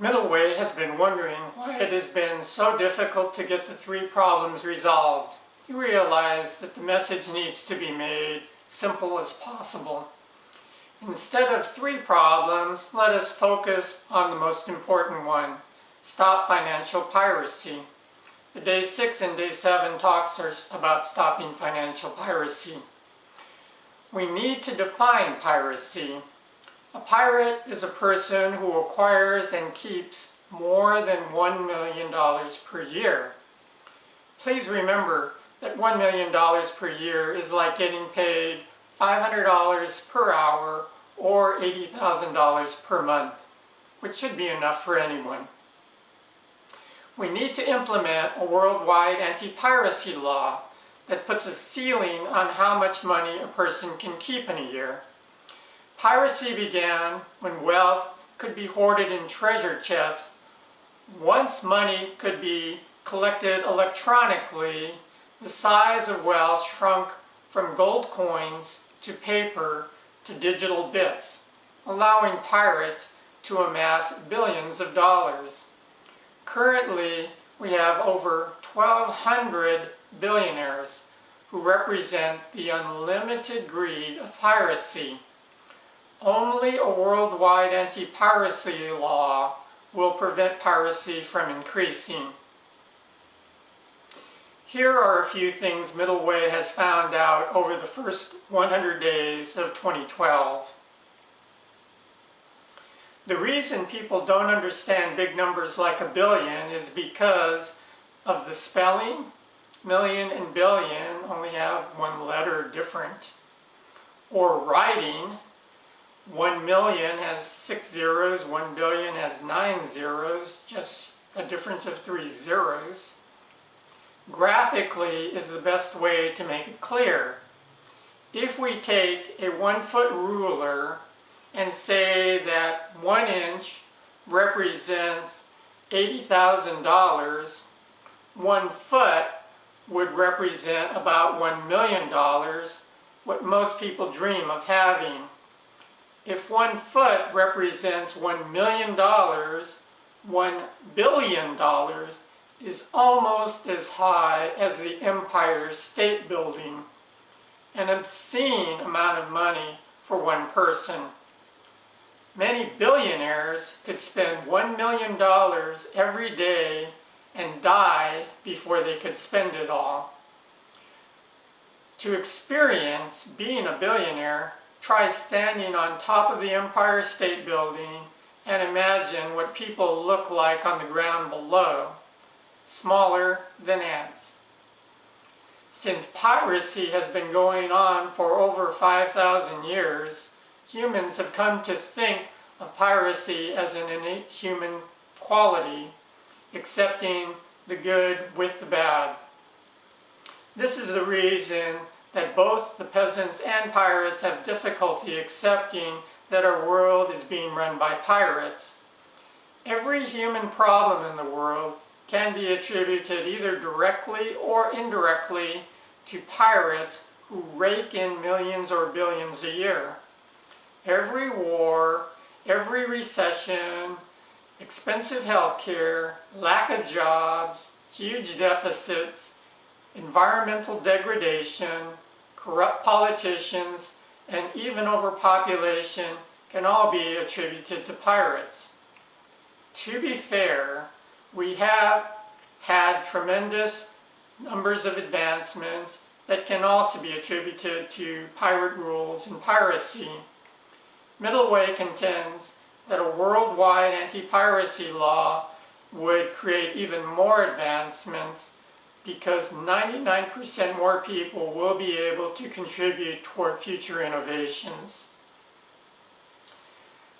Middleway has been wondering why it has been so difficult to get the three problems resolved. He realized that the message needs to be made simple as possible. Instead of three problems, let us focus on the most important one, stop financial piracy. The day 6 and day 7 talks are about stopping financial piracy. We need to define piracy a pirate is a person who acquires and keeps more than $1 million per year. Please remember that $1 million per year is like getting paid $500 per hour or $80,000 per month, which should be enough for anyone. We need to implement a worldwide anti-piracy law that puts a ceiling on how much money a person can keep in a year. Piracy began when wealth could be hoarded in treasure chests. Once money could be collected electronically, the size of wealth shrunk from gold coins to paper to digital bits, allowing pirates to amass billions of dollars. Currently, we have over 1,200 billionaires who represent the unlimited greed of piracy. Only a worldwide anti-piracy law will prevent piracy from increasing. Here are a few things Middleway has found out over the first 100 days of 2012. The reason people don't understand big numbers like a billion is because of the spelling. Million and billion only have one letter different. Or writing, 1 million has six zeros, 1 billion has nine zeros, just a difference of three zeros. Graphically is the best way to make it clear. If we take a one foot ruler and say that one inch represents $80,000, one foot would represent about $1 million, what most people dream of having if one foot represents one million dollars, one billion dollars is almost as high as the Empire State Building, an obscene amount of money for one person. Many billionaires could spend one million dollars every day and die before they could spend it all. To experience being a billionaire, Try standing on top of the Empire State Building and imagine what people look like on the ground below, smaller than ants. Since piracy has been going on for over 5,000 years, humans have come to think of piracy as an innate human quality, accepting the good with the bad. This is the reason that both the peasants and pirates have difficulty accepting that our world is being run by pirates. Every human problem in the world can be attributed either directly or indirectly to pirates who rake in millions or billions a year. Every war, every recession, expensive health care, lack of jobs, huge deficits, environmental degradation, corrupt politicians, and even overpopulation can all be attributed to pirates. To be fair, we have had tremendous numbers of advancements that can also be attributed to pirate rules and piracy. Middleway contends that a worldwide anti-piracy law would create even more advancements because 99% more people will be able to contribute toward future innovations.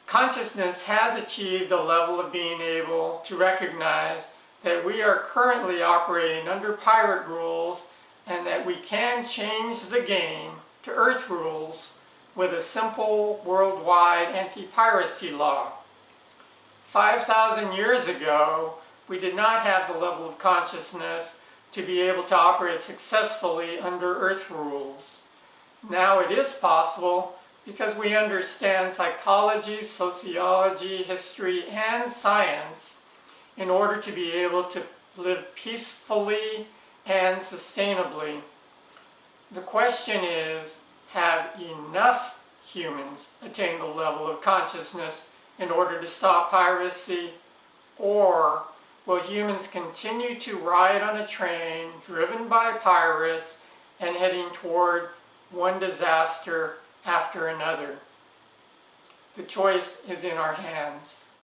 Consciousness has achieved a level of being able to recognize that we are currently operating under pirate rules and that we can change the game to earth rules with a simple worldwide anti-piracy law. 5,000 years ago, we did not have the level of consciousness to be able to operate successfully under Earth rules. Now it is possible because we understand psychology, sociology, history, and science in order to be able to live peacefully and sustainably. The question is, have enough humans attained the level of consciousness in order to stop piracy, or will humans continue to ride on a train driven by pirates and heading toward one disaster after another? The choice is in our hands.